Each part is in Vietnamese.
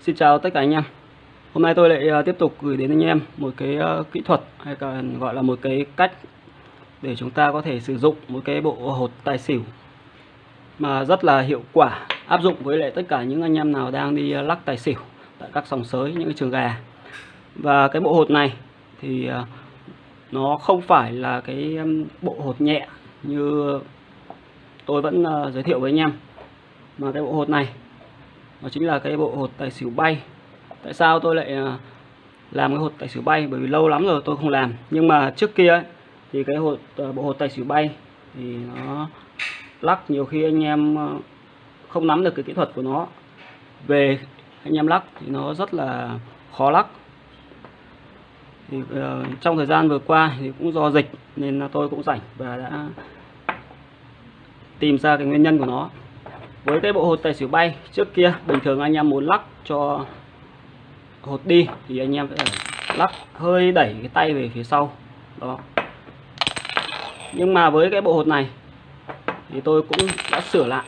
Xin chào tất cả anh em. Hôm nay tôi lại ờ, tiếp tục gửi đến anh em một cái ờ, kỹ thuật hay còn gọi là một cái cách để chúng ta có thể sử dụng một cái bộ hột tài xỉu mà rất là hiệu quả, áp dụng với lại tất cả những anh em nào đang đi ờ, lắc tài xỉu tại các sòng sới, những cái trường gà. Và cái bộ hột này thì nó không phải là cái bộ hột nhẹ như tôi vẫn giới thiệu với anh em. Mà cái bộ hột này nó chính là cái bộ hột tài xỉu bay. Tại sao tôi lại à, làm cái hột tài xỉu bay? Bởi vì lâu lắm rồi tôi không làm. Nhưng mà trước kia ấy, thì cái hột à, bộ hột tài xỉu bay thì nó lắc nhiều khi anh em à, không nắm được cái kỹ thuật của nó. Về anh em lắc thì nó rất là khó lắc. Thì uh, trong thời gian vừa qua thì cũng do dịch nên là tôi cũng rảnh và đã tìm ra cái nguyên nhân của nó với cái bộ hột tài xỉu bay trước kia, bình thường anh em muốn lắc cho hột đi, thì anh em phải lắc hơi đẩy cái tay về phía sau đó nhưng mà với cái bộ hột này thì tôi cũng đã sửa lại.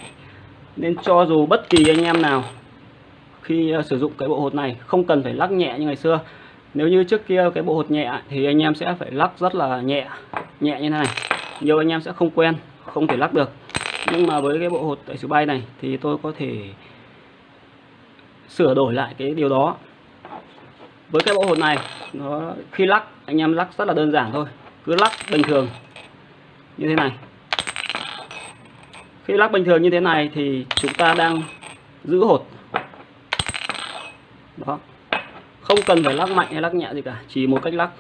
Nên cho dù bất kỳ anh em nào khi ờ, sử dụng cái bộ hột này không cần phải lắc nhẹ như ngày xưa. Nếu như trước kia cái bộ hột nhẹ thì anh em sẽ phải lắc rất là nhẹ nhẹ như thế này. Nhiều anh em sẽ không quen, không thể lắc được nhưng mà với cái bộ hột tại số bay này thì tôi có thể sửa đổi lại cái điều đó. Với cái bộ hột này, nó khi lắc, anh em lắc rất là đơn giản thôi. Cứ lắc bình thường như thế này. Khi lắc bình thường như thế này thì chúng ta đang giữ hột. Đó. Không cần phải lắc mạnh hay lắc nhẹ gì cả, chỉ một cách lắc.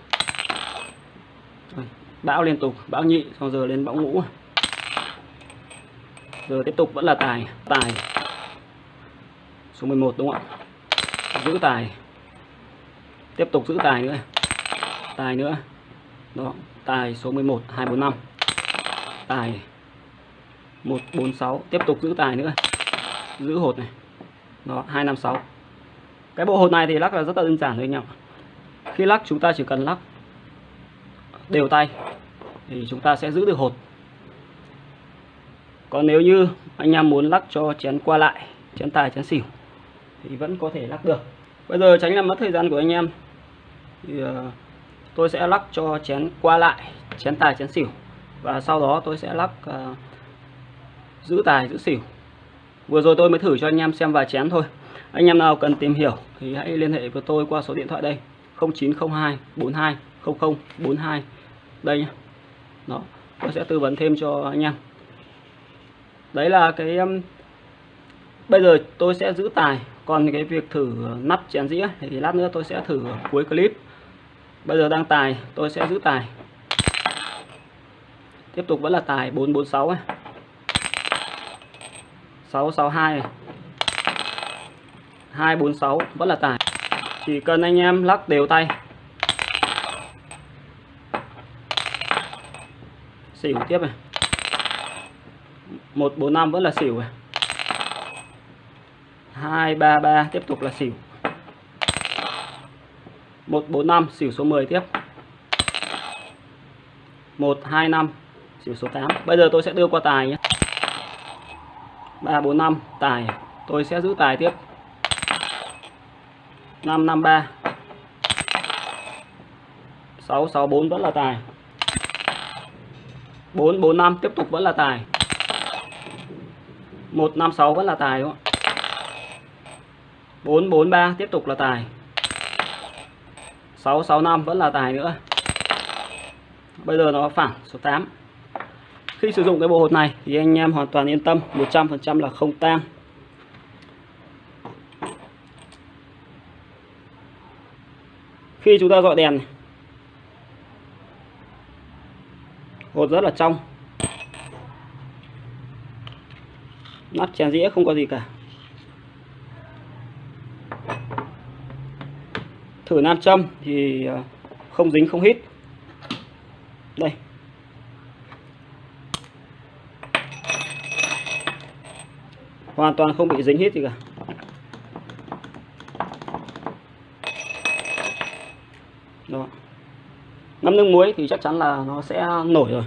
Bão liên tục, bão nhị, xong giờ lên bão ngũ rồi tiếp tục vẫn là tài. Tài. Số 11 đúng không ạ? Giữ tài. Tiếp tục giữ tài nữa. Tài nữa. Đó, tài số 11 245 tài. 146 tiếp tục giữ tài nữa. Giữ hột này. Đó 256 cái bộ hột này thì lắc là rất là đơn giản thôi anh em khi lắc chúng ta chỉ cần lắc đều tay thì chúng ta sẽ giữ được hột còn nếu như anh em muốn lắc cho chén qua lại chén tài chén xỉu thì vẫn có thể lắc được. Bây giờ tránh làm mất thời gian của anh em thì uh, tôi sẽ lắc cho chén qua lại chén tài chén xỉu. Và sau đó tôi sẽ lắc uh, giữ tài giữ xỉu. Vừa rồi tôi mới thử cho anh em xem vài chén thôi. Anh em nào cần tìm hiểu thì hãy liên hệ với tôi qua số điện thoại đây. 0902 42 0042 đây nhé đó tôi sẽ tư vấn thêm cho anh em đấy là cái um, bây giờ tôi sẽ giữ tài còn cái việc thử nắp chén dĩa thì lát nữa tôi sẽ thử cuối clip. Bây giờ đang tài tôi sẽ giữ tài. Tiếp tục vẫn là tài 446 ấy. 662 này. 246 vẫn là tài. Chỉ cần anh em lắc đều tay. Xỉu tiếp này. 145 vẫn là xỉu à? 233 tiếp tục là xỉu. 145 xỉu số 10 tiếp. 125 xỉu số 8 bây giờ tôi sẽ đưa qua tài nhé. 345 tài. Tôi sẽ giữ tài tiếp. 553 664 vẫn là tài. 445 tiếp tục vẫn là tài. 156 vẫn là tài đúng không ạ? 443 tiếp tục là tài. 665 vẫn là tài nữa. Bây giờ nó phản số 8 khi sử dụng cái bộ hột này thì anh em hoàn toàn yên tâm 100% là không tan. Khi chúng ta dọi đèn hột rất là trong. Nắp chén dĩa không có gì cả. Thử nam châm thì ờ, không dính, không hít. Đây. Hoàn toàn không bị dính hít gì cả. Đó. Ngâm nước muối thì chắc chắn là nó sẽ nổi rồi.